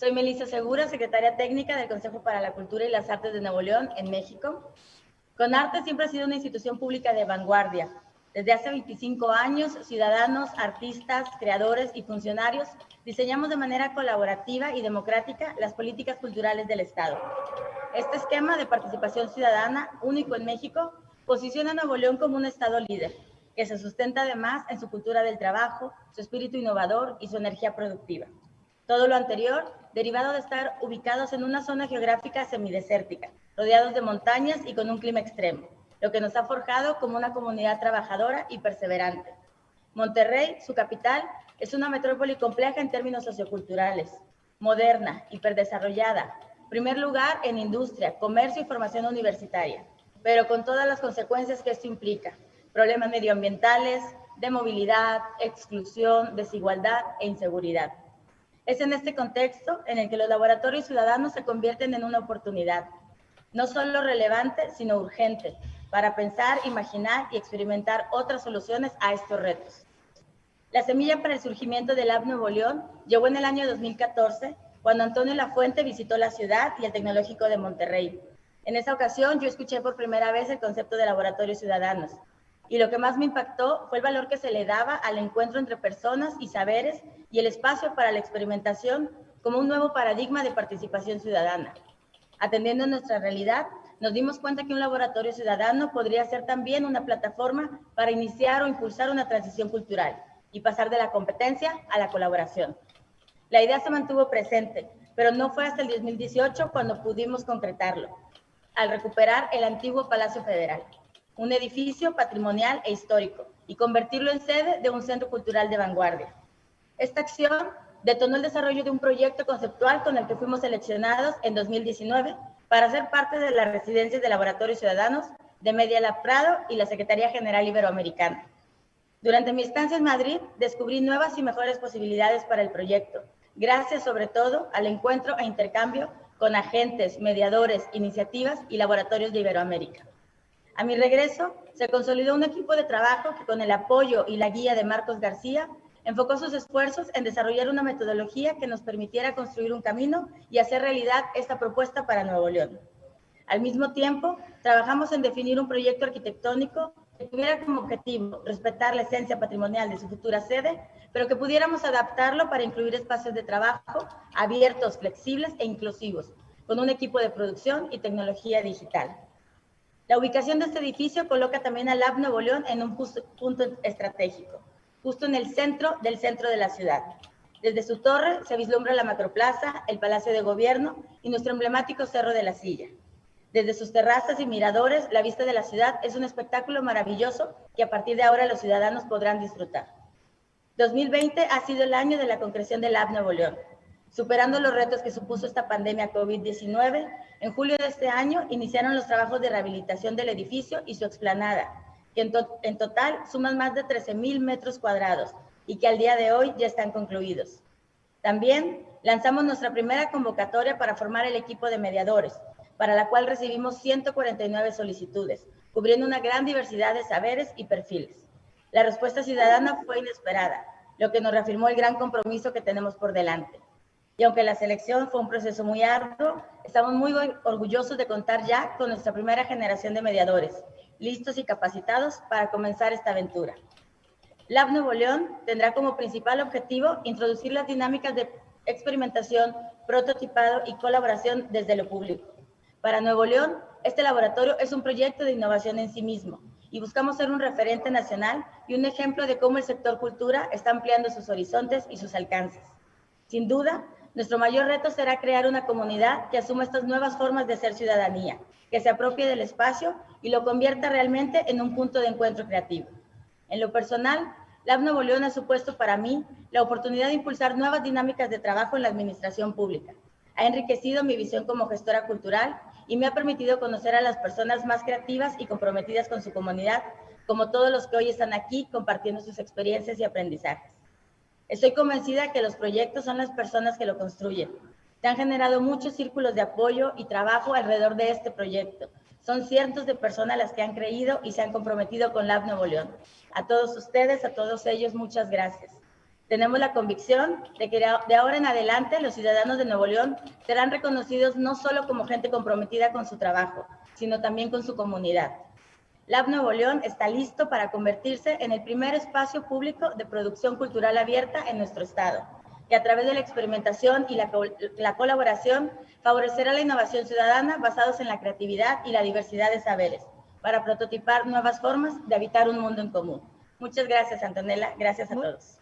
Soy Melissa Segura, secretaria técnica del Consejo para la Cultura y las Artes de Nuevo León, en México. CONARTE siempre ha sido una institución pública de vanguardia. Desde hace 25 años, ciudadanos, artistas, creadores y funcionarios diseñamos de manera colaborativa y democrática las políticas culturales del Estado. Este esquema de participación ciudadana, único en México, posiciona a Nuevo León como un Estado líder, que se sustenta además en su cultura del trabajo, su espíritu innovador y su energía productiva. Todo lo anterior derivado de estar ubicados en una zona geográfica semidesértica, rodeados de montañas y con un clima extremo, lo que nos ha forjado como una comunidad trabajadora y perseverante. Monterrey, su capital, es una metrópoli compleja en términos socioculturales, moderna, hiperdesarrollada, primer lugar en industria, comercio y formación universitaria, pero con todas las consecuencias que esto implica, problemas medioambientales, de movilidad, exclusión, desigualdad e inseguridad. Es en este contexto en el que los laboratorios ciudadanos se convierten en una oportunidad, no solo relevante, sino urgente, para pensar, imaginar y experimentar otras soluciones a estos retos. La semilla para el surgimiento del Lab Nuevo León llegó en el año 2014, cuando Antonio Lafuente visitó la ciudad y el Tecnológico de Monterrey. En esa ocasión yo escuché por primera vez el concepto de laboratorios ciudadanos, y lo que más me impactó fue el valor que se le daba al encuentro entre personas y saberes y el espacio para la experimentación como un nuevo paradigma de participación ciudadana. Atendiendo a nuestra realidad, nos dimos cuenta que un laboratorio ciudadano podría ser también una plataforma para iniciar o impulsar una transición cultural y pasar de la competencia a la colaboración. La idea se mantuvo presente, pero no fue hasta el 2018 cuando pudimos concretarlo, al recuperar el antiguo Palacio Federal un edificio patrimonial e histórico y convertirlo en sede de un centro cultural de vanguardia. Esta acción detonó el desarrollo de un proyecto conceptual con el que fuimos seleccionados en 2019 para ser parte de las residencias de laboratorios ciudadanos de Media Lab Prado y la Secretaría General Iberoamericana. Durante mi estancia en Madrid descubrí nuevas y mejores posibilidades para el proyecto, gracias sobre todo al encuentro e intercambio con agentes, mediadores, iniciativas y laboratorios de Iberoamérica. A mi regreso, se consolidó un equipo de trabajo que con el apoyo y la guía de Marcos García enfocó sus esfuerzos en desarrollar una metodología que nos permitiera construir un camino y hacer realidad esta propuesta para Nuevo León. Al mismo tiempo, trabajamos en definir un proyecto arquitectónico que tuviera como objetivo respetar la esencia patrimonial de su futura sede, pero que pudiéramos adaptarlo para incluir espacios de trabajo abiertos, flexibles e inclusivos, con un equipo de producción y tecnología digital. La ubicación de este edificio coloca también al Lab Nuevo León en un punto estratégico, justo en el centro del centro de la ciudad. Desde su torre se vislumbra la Macroplaza, el Palacio de Gobierno y nuestro emblemático Cerro de la Silla. Desde sus terrazas y miradores, la vista de la ciudad es un espectáculo maravilloso que a partir de ahora los ciudadanos podrán disfrutar. 2020 ha sido el año de la concreción del Lab Nuevo León. Superando los retos que supuso esta pandemia COVID-19, en julio de este año iniciaron los trabajos de rehabilitación del edificio y su explanada, que en, total suman más de 13.000 metros cuadrados y que al día de hoy ya están concluidos. También lanzamos nuestra primera convocatoria para formar el equipo de mediadores, para la cual recibimos 149 solicitudes, cubriendo una gran diversidad de saberes y perfiles. La respuesta ciudadana fue inesperada, lo que nos reafirmó el gran compromiso que tenemos por delante. Y aunque la selección fue un proceso muy arduo, estamos muy orgullosos de contar ya con nuestra primera generación de mediadores, listos y capacitados para comenzar esta aventura. Lab Nuevo León tendrá como principal objetivo introducir las dinámicas de experimentación, prototipado y colaboración desde lo público. Para Nuevo León, este laboratorio es un proyecto de innovación en sí mismo y buscamos ser un referente nacional y un ejemplo de cómo el sector cultura está ampliando sus horizontes y sus alcances. Sin duda, nuestro mayor reto será crear una comunidad que asuma estas nuevas formas de ser ciudadanía, que se apropie del espacio y lo convierta realmente en un punto de encuentro creativo. En lo personal, Lab Nuevo León ha supuesto para mí la oportunidad de impulsar nuevas dinámicas de trabajo en la administración pública. Ha enriquecido mi visión como gestora cultural y me ha permitido conocer a las personas más creativas y comprometidas con su comunidad, como todos los que hoy están aquí compartiendo sus experiencias y aprendizajes. Estoy convencida que los proyectos son las personas que lo construyen. Se han generado muchos círculos de apoyo y trabajo alrededor de este proyecto. Son cientos de personas las que han creído y se han comprometido con Lab Nuevo León. A todos ustedes, a todos ellos, muchas gracias. Tenemos la convicción de que de ahora en adelante los ciudadanos de Nuevo León serán reconocidos no solo como gente comprometida con su trabajo, sino también con su comunidad. Lab Nuevo León está listo para convertirse en el primer espacio público de producción cultural abierta en nuestro estado, que a través de la experimentación y la, la colaboración favorecerá la innovación ciudadana basados en la creatividad y la diversidad de saberes, para prototipar nuevas formas de habitar un mundo en común. Muchas gracias, Antonella. Gracias a todos.